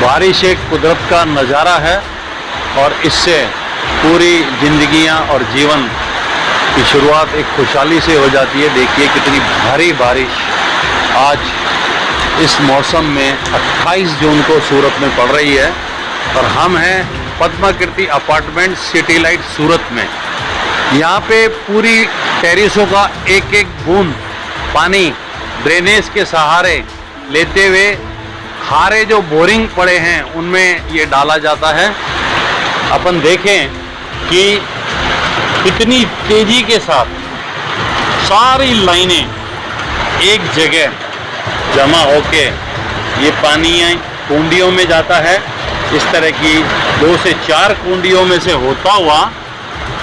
बारिश एक कुदरत का नज़ारा है और इससे पूरी जिंदगियाँ और जीवन की शुरुआत एक खुशहाली से हो जाती है। देखिए कितनी भारी बारिश आज इस मौसम में 28 जून को सूरत में पड़ रही है और हम हैं Padma Kirti apartment City Light Surat में। यहाँ पे पूरी टेरिसों का एक एक बूंद पानी, ड्रेनेज के सहारे लेते हुए खारे जो बोरिंग पड़े हैं, उनमें ये डाला जाता है। अपन देखें कि कितनी तेज़ी के साथ सारी लाइनें एक जगह जमा होके ये पानी कुंडियों में जाता है। इस तरह की दो से चार कुंडियों में से होता हुआ,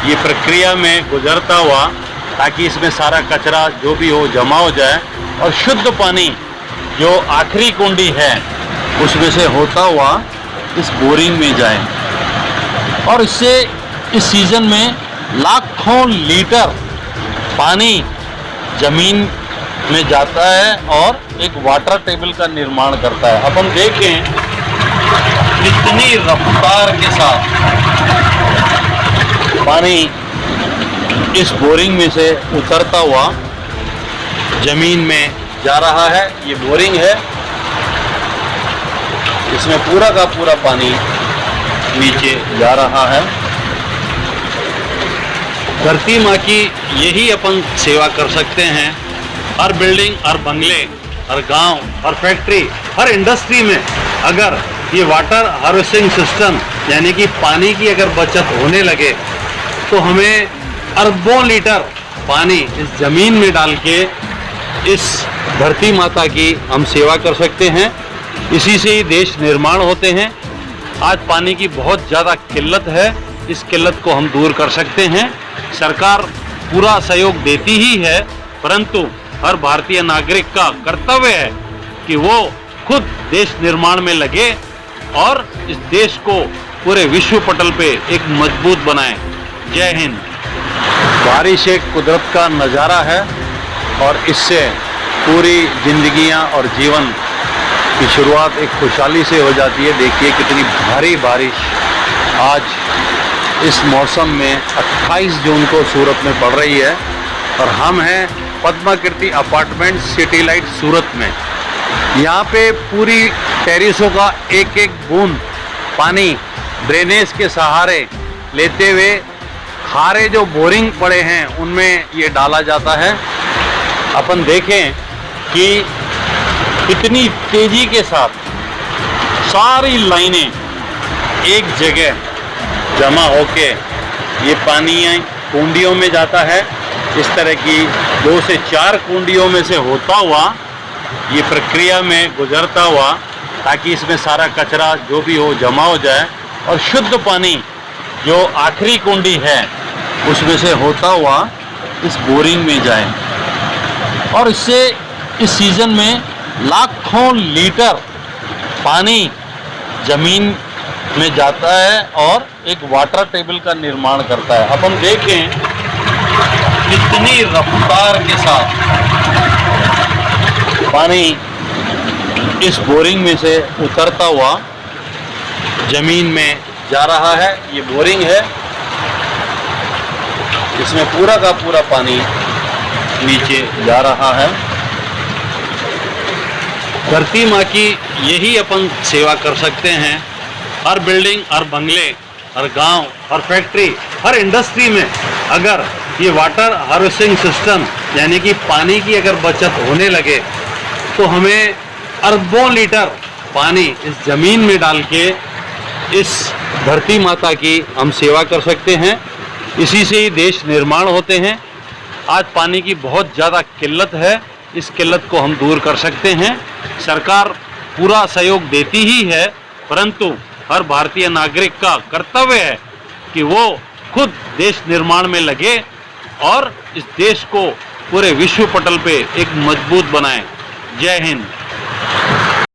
ये प्रक्रिया में गुजरता हुआ, ताकि इसमें सारा कचरा जो भी हो जमा हो जाए और शुद्ध पानी जो आखिरी कुंडी है, उसमें से होता हुआ इस बोरिंग में जाए। और इससे इस सीज़न में लाखों लीटर पानी ज़मीन में जाता है और एक वाटर टेबल का निर्माण करता है। अपन देखें कितनी रफ्तार के साथ पानी इस बोरिंग में से उतरता हुआ ज़मीन में जा रहा है, ये बोरिंग है। इसमें पूरा का पूरा पानी नीचे जा रहा है। धरती माँ की यही अपन सेवा कर सकते हैं। हर बिल्डिंग, हर बंगले, हर गाँव, हर फैक्ट्री, हर इंडस्ट्री में अगर ये वाटर हार्वेस्टिंग सिस्टम, यानी कि पानी की अगर बचत होने लगे तो हमें अरबों लीटर पानी इस ज़मीन में डाल के इस धरती माता की हम सेवा कर सकते हैं। इसी से ही देश निर्माण होते हैं। आज पानी की बहुत ज़्यादा किल्लत है। इस किल्लत को हम दूर कर सकते हैं। सरकार पूरा सहयोग देती ही है, परंतु हर भारतीय नागरिक का कर्तव्य है कि वो खुद देश निर्माण में लगे और इस देश को पूरे विश्व पटल पे एक मज़बूत बनाए। जय हिंद। बारिश एक कुदरत का नज़ारा है और इससे पूरी जिंदगियाँ और जीवन की शुरुआत एक खुशहाली से हो जाती है। देखिए कितनी भारी बारिश आज इस मौसम में 28 जून को सूरत में पड़ रही है और हम हैं Padma Kirti apartment City Light Surat में। यहाँ पे पूरी टेरिसों का एक एक बूंद पानी ड्रेनेज के सहारे लेते हुए खारे जो बोरिंग पड़े हैं उनमें ये डाला जाता है। अपन देखें कि कितनी तेज़ी के साथ सारी लाइनें एक जगह जमा होके ये पानी कुंडियों में जाता है। इस तरह की दो से चार कुंडियों में से होता हुआ, ये प्रक्रिया में गुजरता हुआ, ताकि इसमें सारा कचरा जो भी हो जमा हो जाए और शुद्ध पानी जो आखिरी कुंडी है, उसमें से होता हुआ इस बोरिंग में जाए। और इससे इस सीज़न में लाखों लीटर पानी ज़मीन में जाता है और एक वाटर टेबल का निर्माण करता है। अब हम देखें कितनी रफ्तार के साथ पानी इस बोरिंग में से उतरता हुआ ज़मीन में जा रहा है। ये बोरिंग है। इसमें पूरा का पूरा पानी नीचे जा रहा है। धरती माँ की यही अपन सेवा कर सकते हैं। हर बिल्डिंग, हर बंगले, हर गाँव, हर फैक्ट्री, हर इंडस्ट्री में अगर ये वाटर हार्वेस्टिंग सिस्टम, यानी कि पानी की अगर बचत होने लगे तो हमें अरबों लीटर पानी इस ज़मीन में डाल के इस धरती माता की हम सेवा कर सकते हैं। इसी से ही देश निर्माण होते हैं। आज पानी की बहुत ज़्यादा किल्लत है। इस किल्लत को हम दूर कर सकते हैं। सरकार पूरा सहयोग देती ही है, परंतु हर भारतीय नागरिक का कर्तव्य है कि वो खुद देश निर्माण में लगे और इस देश को पूरे विश्व पटल पे एक मज़बूत बनाए। जय हिंद।